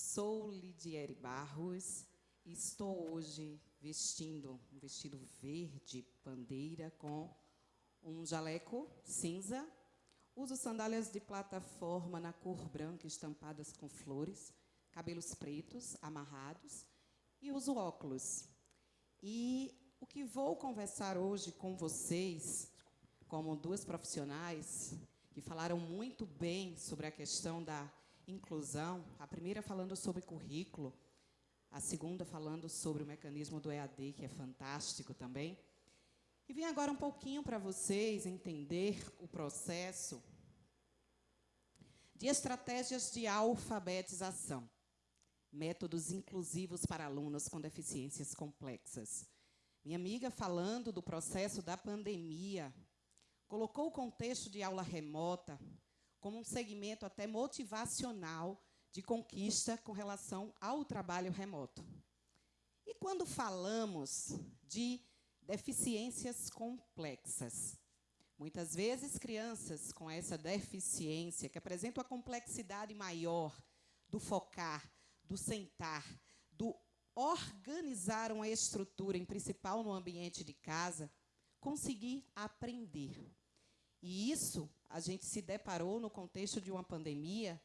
Sou Lidiere Barros e estou hoje vestindo um vestido verde bandeira com um jaleco cinza. Uso sandálias de plataforma na cor branca estampadas com flores, cabelos pretos amarrados e uso óculos. E o que vou conversar hoje com vocês, como duas profissionais que falaram muito bem sobre a questão da inclusão, a primeira falando sobre currículo, a segunda falando sobre o mecanismo do EAD, que é fantástico também. E vim agora um pouquinho para vocês entender o processo de estratégias de alfabetização, métodos inclusivos para alunos com deficiências complexas. Minha amiga, falando do processo da pandemia, colocou o contexto de aula remota como um segmento até motivacional de conquista com relação ao trabalho remoto. E quando falamos de deficiências complexas, muitas vezes crianças com essa deficiência, que apresentam a complexidade maior do focar, do sentar, do organizar uma estrutura, em principal no ambiente de casa, conseguir aprender. E isso a gente se deparou no contexto de uma pandemia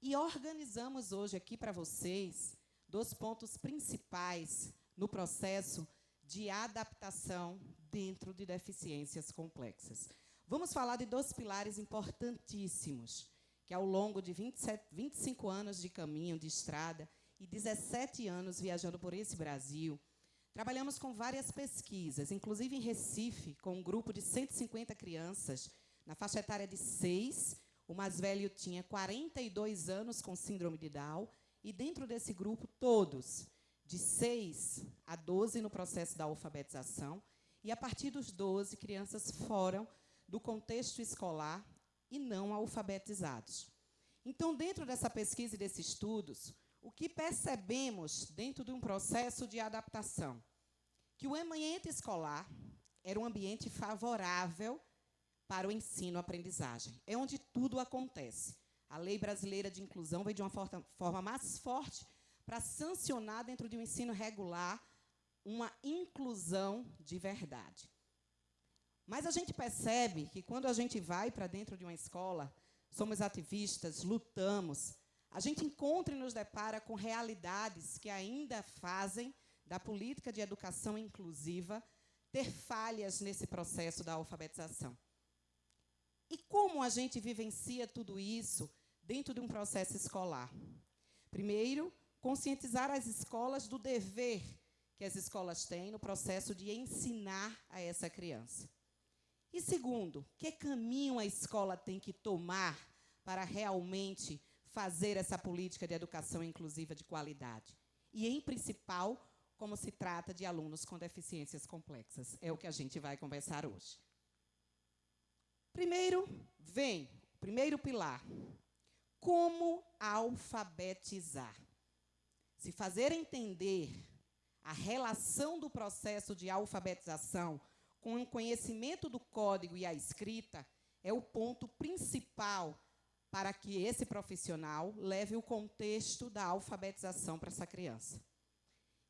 e organizamos hoje aqui para vocês dois pontos principais no processo de adaptação dentro de deficiências complexas. Vamos falar de dois pilares importantíssimos, que ao longo de 27, 25 anos de caminho, de estrada, e 17 anos viajando por esse Brasil, trabalhamos com várias pesquisas, inclusive em Recife, com um grupo de 150 crianças, na faixa etária de 6, o mais velho tinha 42 anos com síndrome de Down, e dentro desse grupo, todos, de 6 a 12 no processo da alfabetização, e a partir dos 12, crianças foram do contexto escolar e não alfabetizados. Então, dentro dessa pesquisa e desses estudos, o que percebemos dentro de um processo de adaptação? Que o ambiente escolar era um ambiente favorável para o ensino-aprendizagem. É onde tudo acontece. A lei brasileira de inclusão veio de uma forma mais forte para sancionar dentro de um ensino regular uma inclusão de verdade. Mas a gente percebe que quando a gente vai para dentro de uma escola, somos ativistas, lutamos, a gente encontra e nos depara com realidades que ainda fazem da política de educação inclusiva ter falhas nesse processo da alfabetização. E como a gente vivencia tudo isso dentro de um processo escolar? Primeiro, conscientizar as escolas do dever que as escolas têm no processo de ensinar a essa criança. E segundo, que caminho a escola tem que tomar para realmente fazer essa política de educação inclusiva de qualidade. E, em principal, como se trata de alunos com deficiências complexas. É o que a gente vai conversar hoje. Primeiro, vem, primeiro pilar, como alfabetizar. Se fazer entender a relação do processo de alfabetização com o conhecimento do código e a escrita é o ponto principal para que esse profissional leve o contexto da alfabetização para essa criança.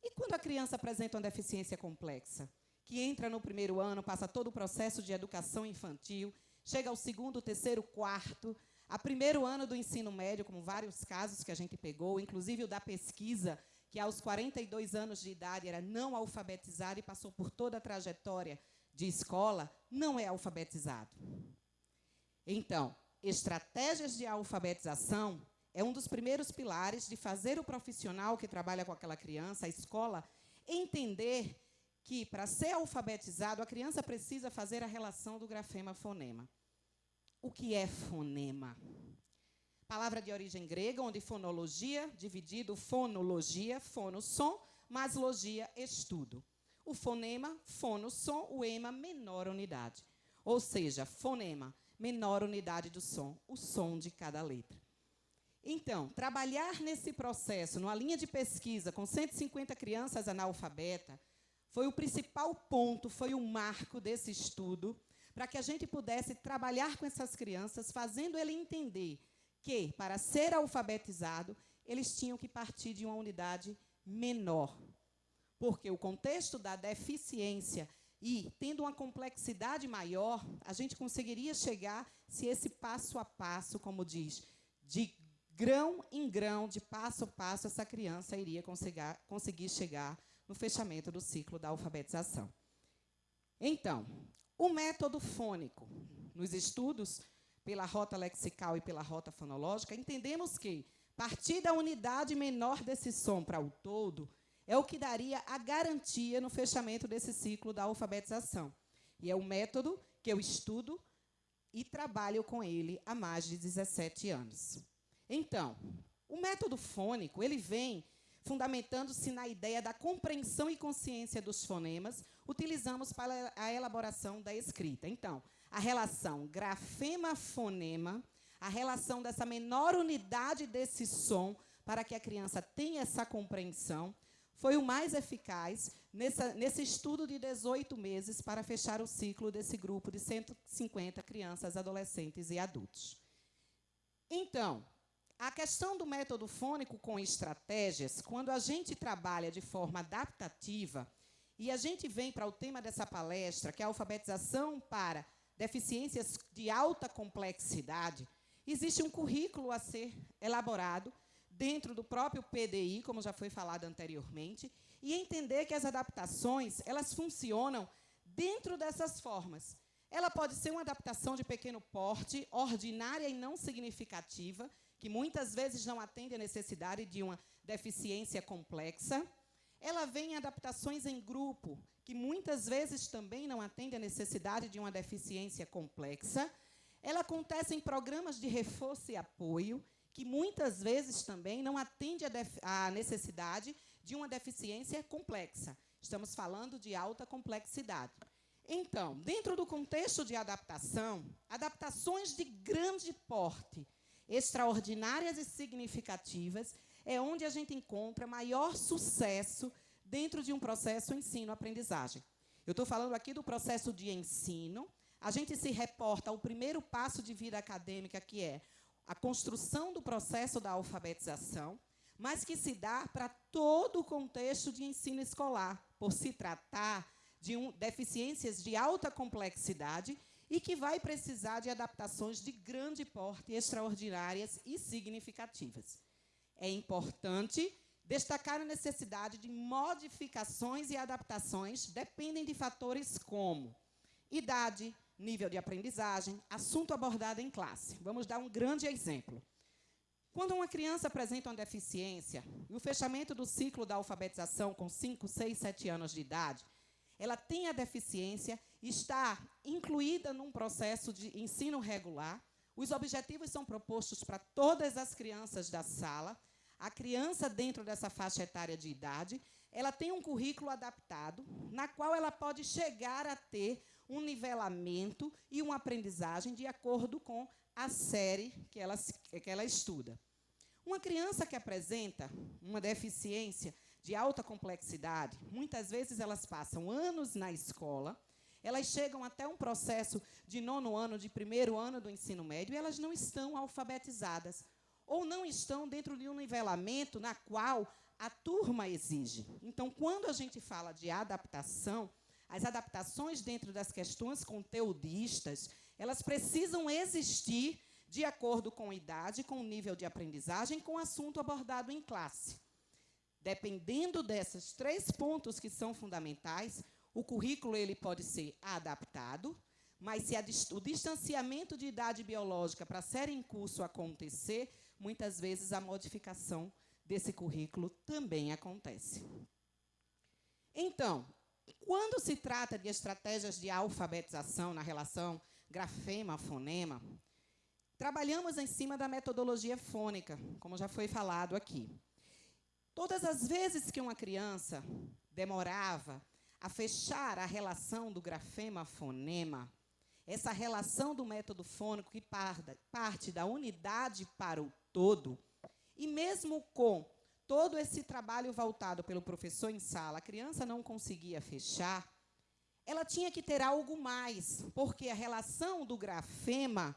E quando a criança apresenta uma deficiência complexa, que entra no primeiro ano, passa todo o processo de educação infantil, chega ao segundo, terceiro, quarto, a primeiro ano do ensino médio, como vários casos que a gente pegou, inclusive o da pesquisa, que aos 42 anos de idade era não alfabetizado e passou por toda a trajetória de escola, não é alfabetizado. Então, estratégias de alfabetização é um dos primeiros pilares de fazer o profissional que trabalha com aquela criança, a escola, entender que, para ser alfabetizado, a criança precisa fazer a relação do grafema-fonema. O que é fonema? Palavra de origem grega, onde fonologia, dividido fonologia, fono, som, mais logia, estudo. O fonema, fono, som, o ema, menor unidade. Ou seja, fonema, menor unidade do som, o som de cada letra. Então, trabalhar nesse processo, numa linha de pesquisa com 150 crianças analfabetas, foi o principal ponto, foi o marco desse estudo, para que a gente pudesse trabalhar com essas crianças, fazendo ele entender que, para ser alfabetizado, eles tinham que partir de uma unidade menor. Porque o contexto da deficiência e tendo uma complexidade maior, a gente conseguiria chegar, se esse passo a passo, como diz, de grão em grão, de passo a passo, essa criança iria conseguir chegar no fechamento do ciclo da alfabetização. Então, o método fônico, nos estudos pela rota lexical e pela rota fonológica, entendemos que partir da unidade menor desse som para o todo é o que daria a garantia no fechamento desse ciclo da alfabetização. E é o método que eu estudo e trabalho com ele há mais de 17 anos. Então, o método fônico, ele vem fundamentando-se na ideia da compreensão e consciência dos fonemas, utilizamos para a elaboração da escrita. Então, a relação grafema-fonema, a relação dessa menor unidade desse som, para que a criança tenha essa compreensão, foi o mais eficaz nessa, nesse estudo de 18 meses para fechar o ciclo desse grupo de 150 crianças, adolescentes e adultos. Então, a questão do método fônico com estratégias, quando a gente trabalha de forma adaptativa, e a gente vem para o tema dessa palestra, que é a alfabetização para deficiências de alta complexidade, existe um currículo a ser elaborado dentro do próprio PDI, como já foi falado anteriormente, e entender que as adaptações, elas funcionam dentro dessas formas. Ela pode ser uma adaptação de pequeno porte, ordinária e não significativa, que muitas vezes não atende à necessidade de uma deficiência complexa. Ela vem em adaptações em grupo, que muitas vezes também não atende à necessidade de uma deficiência complexa. Ela acontece em programas de reforço e apoio, que muitas vezes também não atende à necessidade de uma deficiência complexa. Estamos falando de alta complexidade. Então, dentro do contexto de adaptação, adaptações de grande porte, extraordinárias e significativas, é onde a gente encontra maior sucesso dentro de um processo ensino-aprendizagem. Eu estou falando aqui do processo de ensino. A gente se reporta ao primeiro passo de vida acadêmica, que é a construção do processo da alfabetização, mas que se dá para todo o contexto de ensino escolar, por se tratar de um, deficiências de alta complexidade e que vai precisar de adaptações de grande porte, extraordinárias e significativas. É importante destacar a necessidade de modificações e adaptações dependem de fatores como idade, nível de aprendizagem, assunto abordado em classe. Vamos dar um grande exemplo. Quando uma criança apresenta uma deficiência, e o fechamento do ciclo da alfabetização com 5, 6, 7 anos de idade, ela tem a deficiência, está incluída num processo de ensino regular, os objetivos são propostos para todas as crianças da sala, a criança dentro dessa faixa etária de idade, ela tem um currículo adaptado, na qual ela pode chegar a ter um nivelamento e uma aprendizagem de acordo com a série que ela, que ela estuda. Uma criança que apresenta uma deficiência de alta complexidade, muitas vezes elas passam anos na escola, elas chegam até um processo de nono ano, de primeiro ano do ensino médio, e elas não estão alfabetizadas, ou não estão dentro de um nivelamento na qual a turma exige. Então, quando a gente fala de adaptação, as adaptações dentro das questões conteudistas, elas precisam existir de acordo com idade, com o nível de aprendizagem, com o assunto abordado em classe. Dependendo desses três pontos que são fundamentais, o currículo ele pode ser adaptado, mas se a, o distanciamento de idade biológica para a série em curso acontecer, muitas vezes a modificação desse currículo também acontece. Então, quando se trata de estratégias de alfabetização na relação grafema-fonema, trabalhamos em cima da metodologia fônica, como já foi falado aqui. Todas as vezes que uma criança demorava a fechar a relação do grafema-fonema, essa relação do método fônico que parte da unidade para o todo, e mesmo com todo esse trabalho voltado pelo professor em sala, a criança não conseguia fechar, ela tinha que ter algo mais, porque a relação do grafema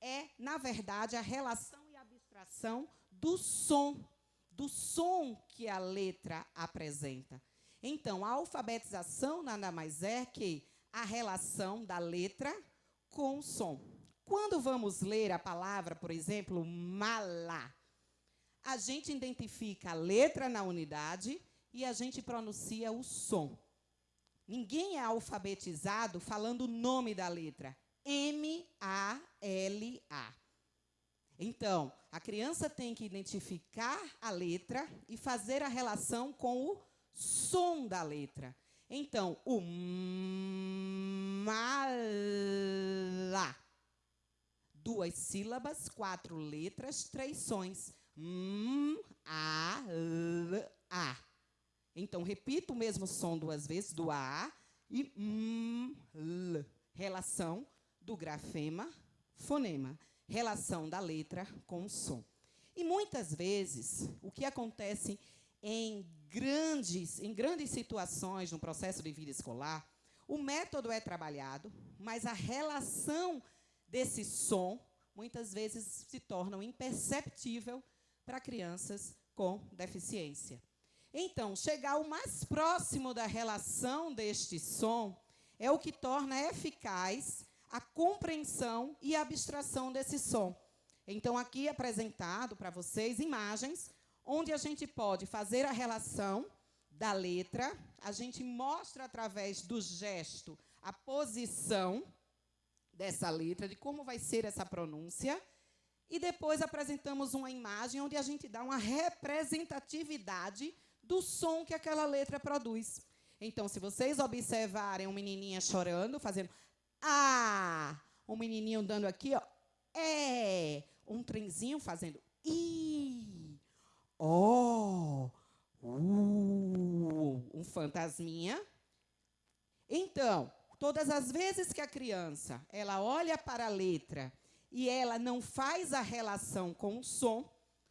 é, na verdade, a relação e abstração do som, do som que a letra apresenta. Então, a alfabetização nada mais é que a relação da letra com o som. Quando vamos ler a palavra, por exemplo, mala, a gente identifica a letra na unidade e a gente pronuncia o som. Ninguém é alfabetizado falando o nome da letra. M-A-L-A. Então, a criança tem que identificar a letra e fazer a relação com o som da letra. Então, o mala. Duas sílabas, quatro letras, três sons. M, A, L, A. Então, repita o mesmo som duas vezes, do A e M, L. Relação do grafema, fonema. Relação da letra com o som. E muitas vezes, o que acontece em grandes, em grandes situações no processo de vida escolar, o método é trabalhado, mas a relação desse som muitas vezes se torna imperceptível para crianças com deficiência. Então, chegar o mais próximo da relação deste som é o que torna eficaz a compreensão e a abstração desse som. Então, aqui apresentado para vocês imagens onde a gente pode fazer a relação da letra, a gente mostra através do gesto a posição dessa letra, de como vai ser essa pronúncia, e depois apresentamos uma imagem onde a gente dá uma representatividade do som que aquela letra produz. Então, se vocês observarem um menininha chorando, fazendo ah, um menininho dando aqui, ó, é, um trenzinho fazendo i, ó, uh, um fantasminha. Então, todas as vezes que a criança ela olha para a letra e ela não faz a relação com o som,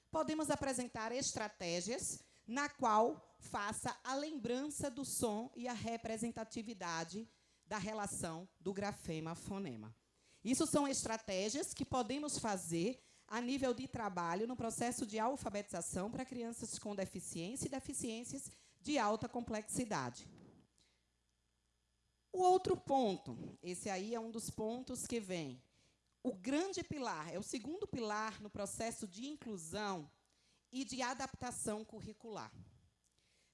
podemos apresentar estratégias na qual faça a lembrança do som e a representatividade da relação do grafema-fonema. Isso são estratégias que podemos fazer a nível de trabalho no processo de alfabetização para crianças com deficiência e deficiências de alta complexidade. O outro ponto, esse aí é um dos pontos que vem o grande pilar, é o segundo pilar no processo de inclusão e de adaptação curricular.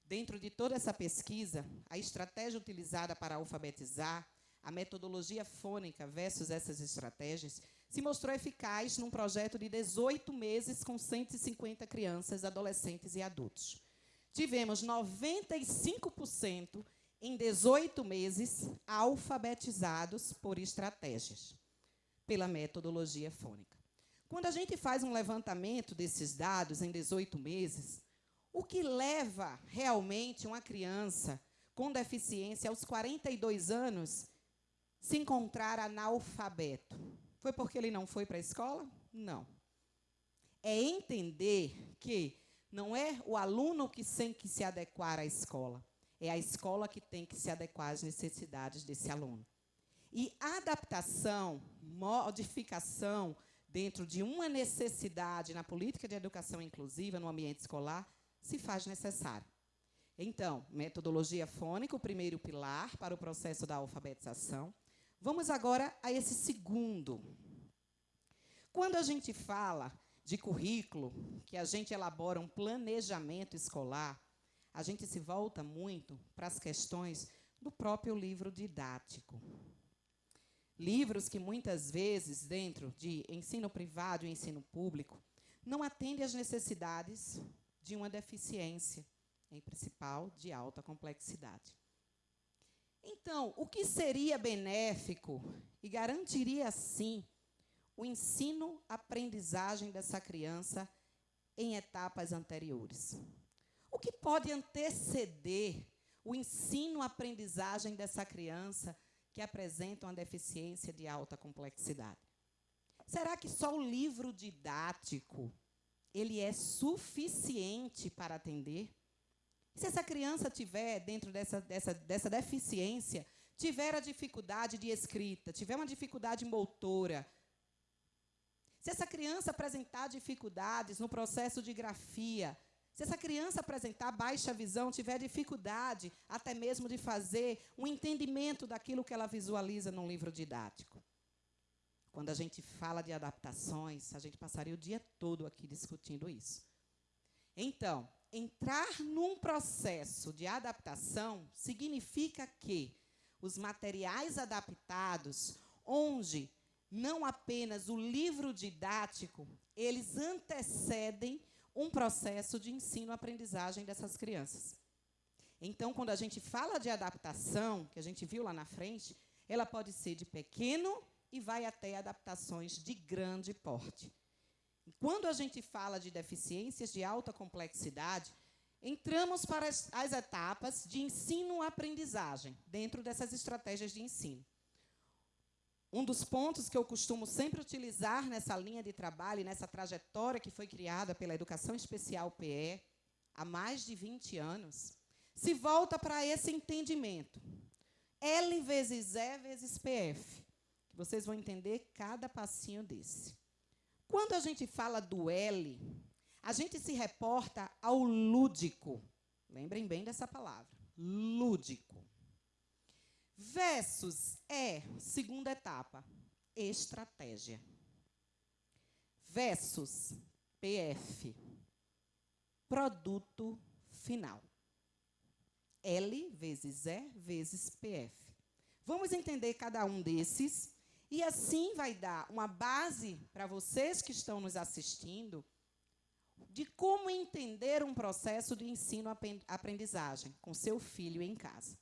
Dentro de toda essa pesquisa, a estratégia utilizada para alfabetizar, a metodologia fônica versus essas estratégias, se mostrou eficaz num projeto de 18 meses com 150 crianças, adolescentes e adultos. Tivemos 95% em 18 meses alfabetizados por estratégias pela metodologia fônica. Quando a gente faz um levantamento desses dados em 18 meses, o que leva realmente uma criança com deficiência aos 42 anos se encontrar analfabeto? Foi porque ele não foi para a escola? Não. É entender que não é o aluno que tem que se adequar à escola, é a escola que tem que se adequar às necessidades desse aluno. E adaptação, modificação dentro de uma necessidade na política de educação inclusiva no ambiente escolar se faz necessário. Então, metodologia fônica, o primeiro pilar para o processo da alfabetização. Vamos agora a esse segundo. Quando a gente fala de currículo, que a gente elabora um planejamento escolar, a gente se volta muito para as questões do próprio livro didático. Livros que muitas vezes, dentro de ensino privado e ensino público, não atendem às necessidades de uma deficiência, em principal de alta complexidade. Então, o que seria benéfico e garantiria, sim, o ensino-aprendizagem dessa criança em etapas anteriores? O que pode anteceder o ensino-aprendizagem dessa criança que apresentam a deficiência de alta complexidade. Será que só o livro didático ele é suficiente para atender? Se essa criança tiver, dentro dessa, dessa, dessa deficiência, tiver a dificuldade de escrita, tiver uma dificuldade motora, Se essa criança apresentar dificuldades no processo de grafia, se essa criança apresentar baixa visão, tiver dificuldade até mesmo de fazer um entendimento daquilo que ela visualiza num livro didático. Quando a gente fala de adaptações, a gente passaria o dia todo aqui discutindo isso. Então, entrar num processo de adaptação significa que os materiais adaptados, onde não apenas o livro didático, eles antecedem um processo de ensino-aprendizagem dessas crianças. Então, quando a gente fala de adaptação, que a gente viu lá na frente, ela pode ser de pequeno e vai até adaptações de grande porte. Quando a gente fala de deficiências de alta complexidade, entramos para as, as etapas de ensino-aprendizagem, dentro dessas estratégias de ensino. Um dos pontos que eu costumo sempre utilizar nessa linha de trabalho, nessa trajetória que foi criada pela Educação Especial PE, há mais de 20 anos, se volta para esse entendimento. L vezes E vezes PF. Que vocês vão entender cada passinho desse. Quando a gente fala do L, a gente se reporta ao lúdico. Lembrem bem dessa palavra. Lúdico. Versus é, segunda etapa, estratégia. Versus PF, produto final. L vezes E vezes PF. Vamos entender cada um desses e assim vai dar uma base para vocês que estão nos assistindo de como entender um processo de ensino-aprendizagem com seu filho em casa.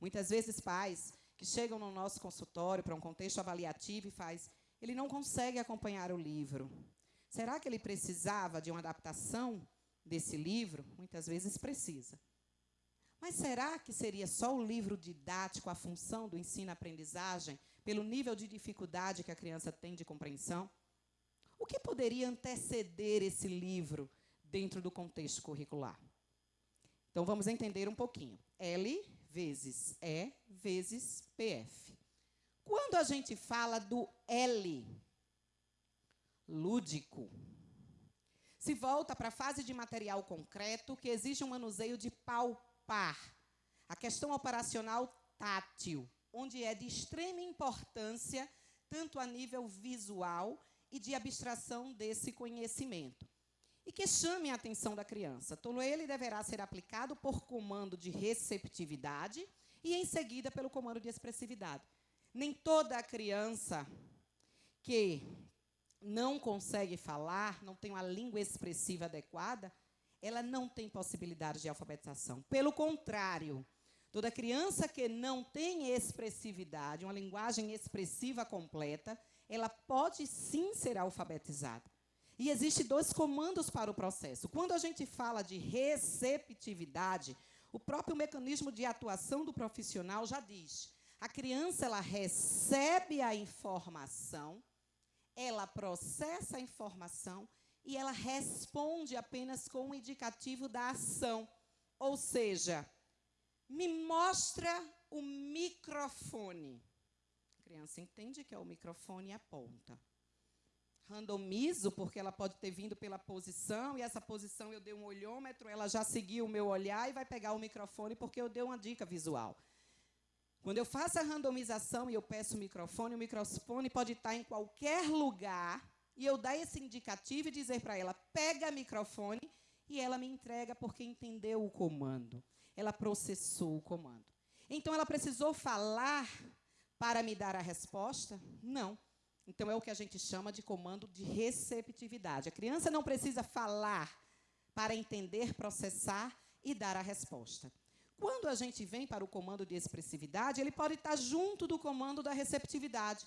Muitas vezes pais que chegam no nosso consultório para um contexto avaliativo e faz, ele não consegue acompanhar o livro. Será que ele precisava de uma adaptação desse livro? Muitas vezes precisa. Mas será que seria só o livro didático a função do ensino-aprendizagem, pelo nível de dificuldade que a criança tem de compreensão? O que poderia anteceder esse livro dentro do contexto curricular? Então, vamos entender um pouquinho. L vezes E vezes PF. Quando a gente fala do L, lúdico, se volta para a fase de material concreto, que exige um manuseio de palpar. A questão operacional tátil, onde é de extrema importância, tanto a nível visual e de abstração desse conhecimento e que chame a atenção da criança. Todo ele deverá ser aplicado por comando de receptividade e, em seguida, pelo comando de expressividade. Nem toda criança que não consegue falar, não tem uma língua expressiva adequada, ela não tem possibilidade de alfabetização. Pelo contrário, toda criança que não tem expressividade, uma linguagem expressiva completa, ela pode sim ser alfabetizada. E existem dois comandos para o processo. Quando a gente fala de receptividade, o próprio mecanismo de atuação do profissional já diz: a criança ela recebe a informação, ela processa a informação e ela responde apenas com o indicativo da ação. Ou seja, me mostra o microfone. A criança entende que é o microfone e aponta randomizo, porque ela pode ter vindo pela posição, e essa posição eu dei um olhômetro, ela já seguiu o meu olhar e vai pegar o microfone porque eu dei uma dica visual. Quando eu faço a randomização e eu peço o microfone, o microfone pode estar em qualquer lugar, e eu dar esse indicativo e dizer para ela, pega o microfone, e ela me entrega porque entendeu o comando. Ela processou o comando. Então, ela precisou falar para me dar a resposta? Não. Então, é o que a gente chama de comando de receptividade. A criança não precisa falar para entender, processar e dar a resposta. Quando a gente vem para o comando de expressividade, ele pode estar junto do comando da receptividade.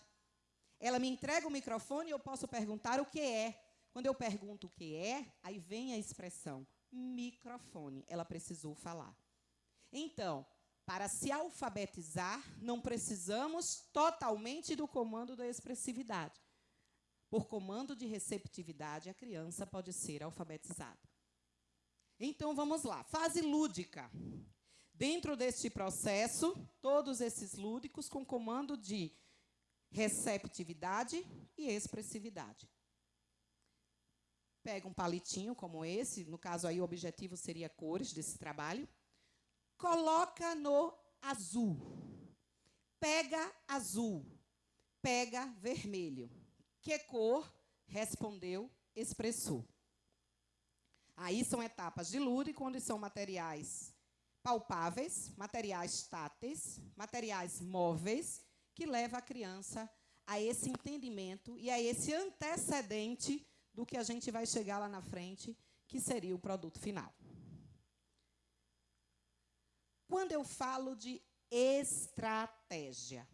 Ela me entrega o microfone e eu posso perguntar o que é. Quando eu pergunto o que é, aí vem a expressão microfone. Ela precisou falar. Então, para se alfabetizar, não precisamos totalmente do comando da expressividade. Por comando de receptividade, a criança pode ser alfabetizada. Então, vamos lá. Fase lúdica. Dentro deste processo, todos esses lúdicos com comando de receptividade e expressividade. pega um palitinho como esse, no caso aí o objetivo seria cores desse trabalho, coloca no azul. Pega azul, pega vermelho. Que cor? Respondeu, expressou. Aí são etapas de lúdico, onde são materiais palpáveis, materiais táteis, materiais móveis, que leva a criança a esse entendimento e a esse antecedente do que a gente vai chegar lá na frente, que seria o produto final. Quando eu falo de estratégia,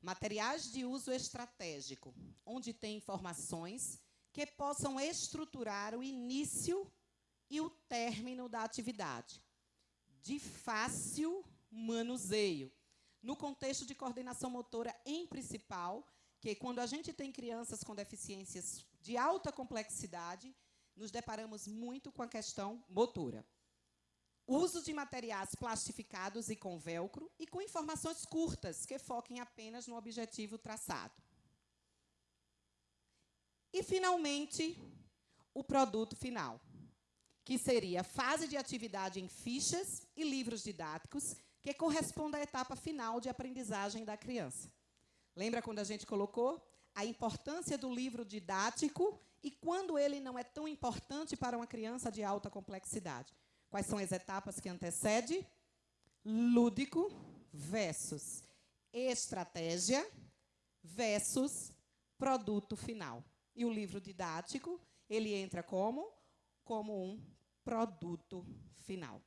materiais de uso estratégico, onde tem informações que possam estruturar o início e o término da atividade, de fácil manuseio, no contexto de coordenação motora em principal, que quando a gente tem crianças com deficiências de alta complexidade, nos deparamos muito com a questão motora. Uso de materiais plastificados e com velcro e com informações curtas, que foquem apenas no objetivo traçado. E, finalmente, o produto final, que seria a fase de atividade em fichas e livros didáticos, que corresponde à etapa final de aprendizagem da criança. Lembra quando a gente colocou a importância do livro didático e quando ele não é tão importante para uma criança de alta complexidade? Quais são as etapas que antecede? Lúdico versus estratégia versus produto final. E o livro didático, ele entra como? Como um produto final.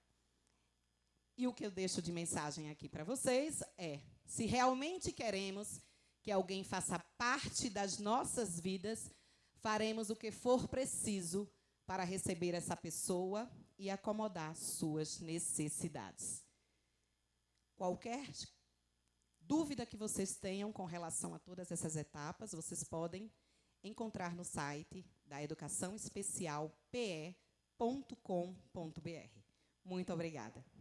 E o que eu deixo de mensagem aqui para vocês é: se realmente queremos que alguém faça parte das nossas vidas, faremos o que for preciso para receber essa pessoa e acomodar suas necessidades. Qualquer dúvida que vocês tenham com relação a todas essas etapas, vocês podem encontrar no site da educaçãoespecialpe.com.br. Muito obrigada.